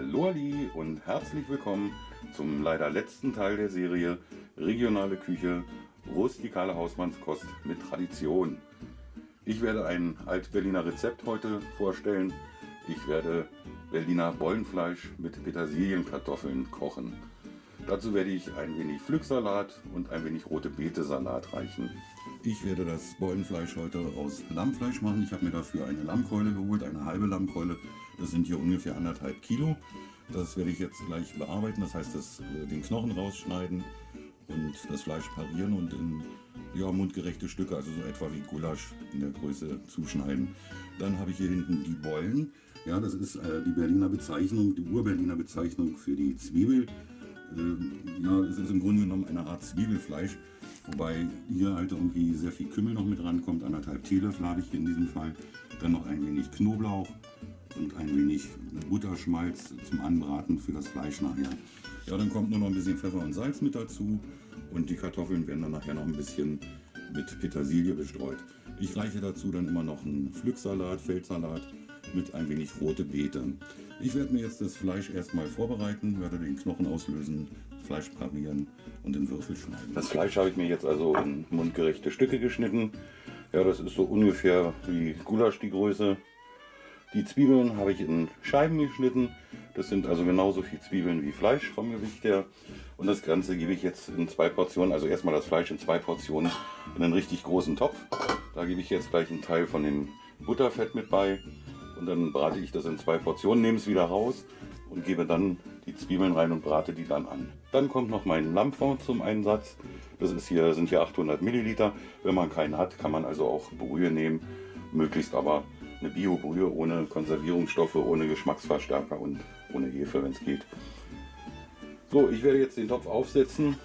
Hallo Ali und herzlich willkommen zum leider letzten Teil der Serie Regionale Küche, rustikale Hausmannskost mit Tradition. Ich werde ein Alt-Berliner Rezept heute vorstellen. Ich werde Berliner Bollenfleisch mit Petersilienkartoffeln kochen. Dazu werde ich ein wenig Pflücksalat und ein wenig rote Beete Salat reichen. Ich werde das Bollenfleisch heute aus Lammfleisch machen. Ich habe mir dafür eine Lammkeule geholt, eine halbe Lammkeule. Das sind hier ungefähr anderthalb Kilo. Das werde ich jetzt gleich bearbeiten. Das heißt, das, äh, den Knochen rausschneiden und das Fleisch parieren und in ja, mundgerechte Stücke, also so etwa wie Gulasch in der Größe zuschneiden. Dann habe ich hier hinten die Bollen. Ja, das ist äh, die Berliner Bezeichnung, die Ur-Berliner Bezeichnung für die Zwiebel. Äh, ja, es ist im Grunde genommen eine Art Zwiebelfleisch. Wobei hier halt irgendwie sehr viel Kümmel noch mit rankommt. Anderthalb Teelöffel habe ich hier in diesem Fall. Dann noch ein wenig Knoblauch und ein wenig Butterschmalz zum Anbraten für das Fleisch nachher. Ja, dann kommt nur noch ein bisschen Pfeffer und Salz mit dazu. Und die Kartoffeln werden dann nachher noch ein bisschen mit Petersilie bestreut. Ich reiche dazu dann immer noch einen Pflücksalat, Feldsalat mit ein wenig rote Beete. Ich werde mir jetzt das Fleisch erstmal vorbereiten, werde den Knochen auslösen, Fleisch parieren und in Würfel schneiden. Das Fleisch habe ich mir jetzt also in mundgerechte Stücke geschnitten. Ja, das ist so ungefähr wie Gulasch die Größe. Die Zwiebeln habe ich in Scheiben geschnitten. Das sind also genauso viel Zwiebeln wie Fleisch vom Gewicht her. Und das Ganze gebe ich jetzt in zwei Portionen, also erstmal das Fleisch in zwei Portionen in einen richtig großen Topf. Da gebe ich jetzt gleich einen Teil von dem Butterfett mit bei. Und dann brate ich das in zwei Portionen, nehme es wieder raus und gebe dann die Zwiebeln rein und brate die dann an. Dann kommt noch mein Lammfond zum Einsatz. Das ist hier, sind hier 800 Milliliter. Wenn man keinen hat, kann man also auch Brühe nehmen. Möglichst aber eine Bio-Brühe ohne Konservierungsstoffe, ohne Geschmacksverstärker und ohne Hefe, wenn es geht. So, ich werde jetzt den Topf aufsetzen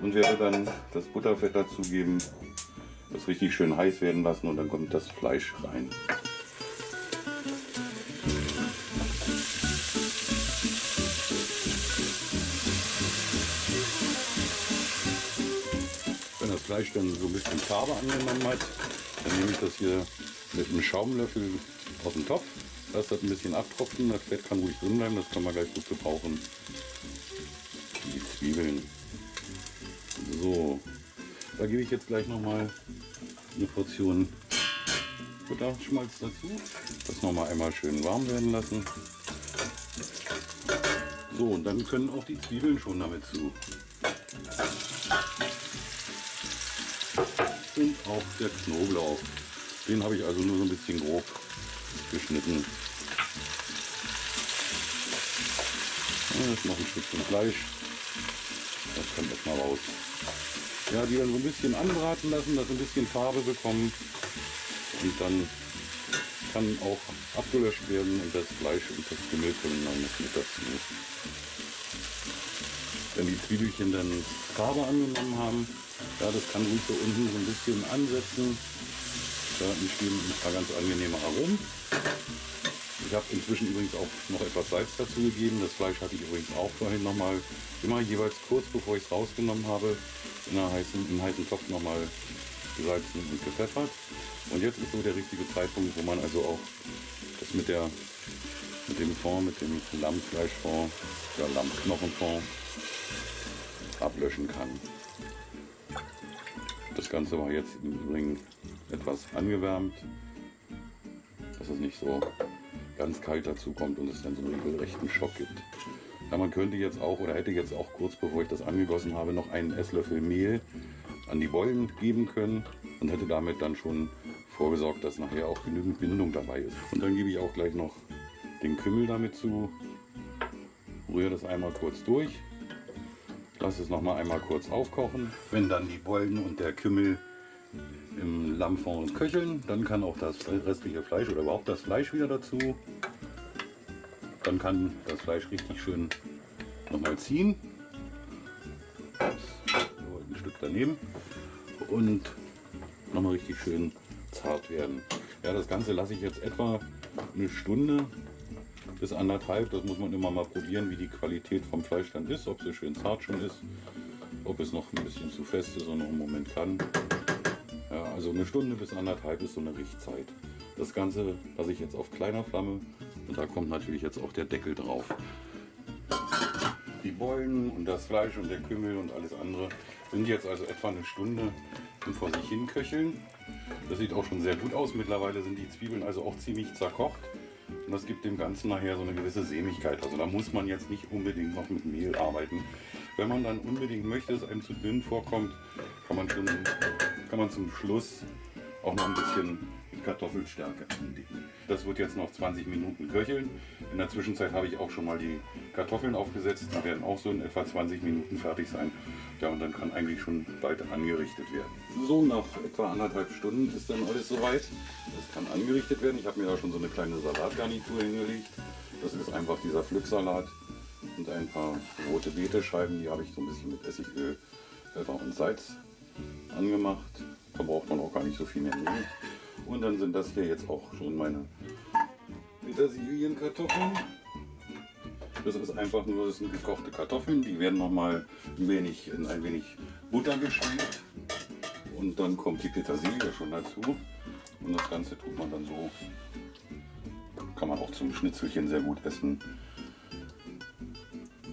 und werde dann das Butterfett dazugeben, das richtig schön heiß werden lassen und dann kommt das Fleisch rein. Fleisch dann so ein bisschen Farbe angenommen hat, dann nehme ich das hier mit einem Schaumlöffel aus dem Topf. Lass das ein bisschen abtropfen, das Fett kann ruhig drin bleiben, das kann man gleich gut gebrauchen. Die Zwiebeln. So, da gebe ich jetzt gleich noch mal eine Portion Butterschmalz dazu. Das noch mal einmal schön warm werden lassen. So, und dann können auch die Zwiebeln schon damit zu. Und auch der Knoblauch. Den habe ich also nur so ein bisschen grob geschnitten. Jetzt noch ein Stückchen Fleisch. Das kommt erstmal raus. Ja, die dann so ein bisschen anbraten lassen, dass ein bisschen Farbe bekommen. Und dann kann auch abgelöscht werden und das Fleisch und das können dann mit dazu. Wenn die Zwiebelchen dann Farbe angenommen haben, ja, das kann ruhig so unten so ein bisschen ansetzen. Da entstehen ein paar ganz angenehme Aromen. Ich habe inzwischen übrigens auch noch etwas Salz dazu gegeben. Das Fleisch hatte ich übrigens auch vorhin nochmal, immer jeweils kurz bevor ich es rausgenommen habe, in einem heißen, in heißen Topf nochmal gesalzen und gepfeffert. Und jetzt ist so der richtige Zeitpunkt, wo man also auch das mit, der, mit dem Fond, mit dem Lammfleischfond, oder Lammknochenfond ablöschen kann. Das Ganze war jetzt im Übrigen etwas angewärmt, dass es nicht so ganz kalt dazu kommt und es dann so einen regelrechten Schock gibt. Ja, man könnte jetzt auch oder hätte jetzt auch kurz bevor ich das angegossen habe noch einen Esslöffel Mehl an die Bollen geben können und hätte damit dann schon vorgesorgt, dass nachher auch genügend Bindung dabei ist. Und dann gebe ich auch gleich noch den Kümmel damit zu, rühre das einmal kurz durch, lasse es noch mal einmal kurz aufkochen. Wenn dann die Bollen und der Kümmel im Lammfond köcheln. Dann kann auch das restliche Fleisch oder überhaupt das Fleisch wieder dazu. Dann kann das Fleisch richtig schön nochmal ziehen. ein Stück daneben. Und nochmal richtig schön zart werden. Ja, das Ganze lasse ich jetzt etwa eine Stunde bis anderthalb. Das muss man immer mal probieren, wie die Qualität vom Fleisch dann ist. Ob so schön zart schon ist, ob es noch ein bisschen zu fest ist und noch einen Moment kann. Ja, also eine Stunde bis anderthalb ist so eine Riechzeit. Das Ganze lasse ich jetzt auf kleiner Flamme und da kommt natürlich jetzt auch der Deckel drauf. Die Beulen und das Fleisch und der Kümmel und alles andere sind jetzt also etwa eine Stunde vor sich hin köcheln. Das sieht auch schon sehr gut aus. Mittlerweile sind die Zwiebeln also auch ziemlich zerkocht. Und das gibt dem Ganzen nachher so eine gewisse Sämigkeit. Also da muss man jetzt nicht unbedingt noch mit Mehl arbeiten. Wenn man dann unbedingt möchte, dass einem zu dünn vorkommt, kann man, schon, kann man zum Schluss auch noch ein bisschen Kartoffelstärke andicken. Das wird jetzt noch 20 Minuten köcheln. In der Zwischenzeit habe ich auch schon mal die Kartoffeln aufgesetzt. Die werden auch so in etwa 20 Minuten fertig sein. Ja, und dann kann eigentlich schon bald angerichtet werden. So, nach etwa anderthalb Stunden ist dann alles soweit. Das kann angerichtet werden. Ich habe mir da schon so eine kleine Salatgarnitur hingelegt. Das ist einfach dieser Pflücksalat und ein paar rote Betescheiben. Die habe ich so ein bisschen mit Essigöl, Pfeffer und Salz angemacht. Da braucht man auch gar nicht so viel mehr nehmen. Und dann sind das hier jetzt auch schon meine Petersilienkartoffeln. Das ist einfach nur, das sind gekochte Kartoffeln. Die werden nochmal ein wenig in ein wenig Butter geschmiert. Und dann kommt die Petersilie schon dazu. Und das Ganze tut man dann so. Kann man auch zum Schnitzelchen sehr gut essen.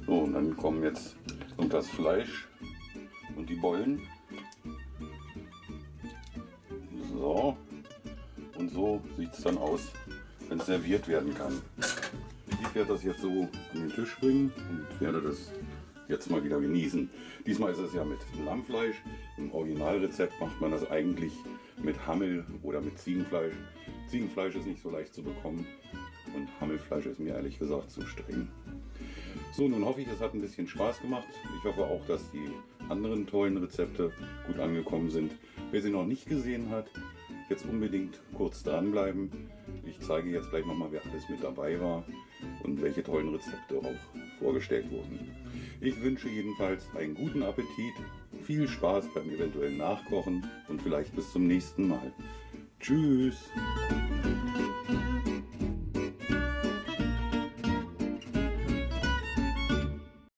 So, und dann kommen jetzt und das Fleisch und die Bollen. So, und so sieht es dann aus, wenn es serviert werden kann. Ich werde das jetzt so an den Tisch bringen und werde das jetzt mal wieder genießen. Diesmal ist es ja mit Lammfleisch. Im Originalrezept macht man das eigentlich mit Hammel oder mit Ziegenfleisch. Ziegenfleisch ist nicht so leicht zu bekommen und Hammelfleisch ist mir ehrlich gesagt zu streng. So, nun hoffe ich, es hat ein bisschen Spaß gemacht. Ich hoffe auch, dass die anderen tollen Rezepte gut angekommen sind. Wer sie noch nicht gesehen hat, jetzt unbedingt kurz dranbleiben. Ich zeige jetzt gleich nochmal, wer alles mit dabei war und welche tollen Rezepte auch vorgestellt wurden. Ich wünsche jedenfalls einen guten Appetit, viel Spaß beim eventuellen Nachkochen und vielleicht bis zum nächsten Mal. Tschüss!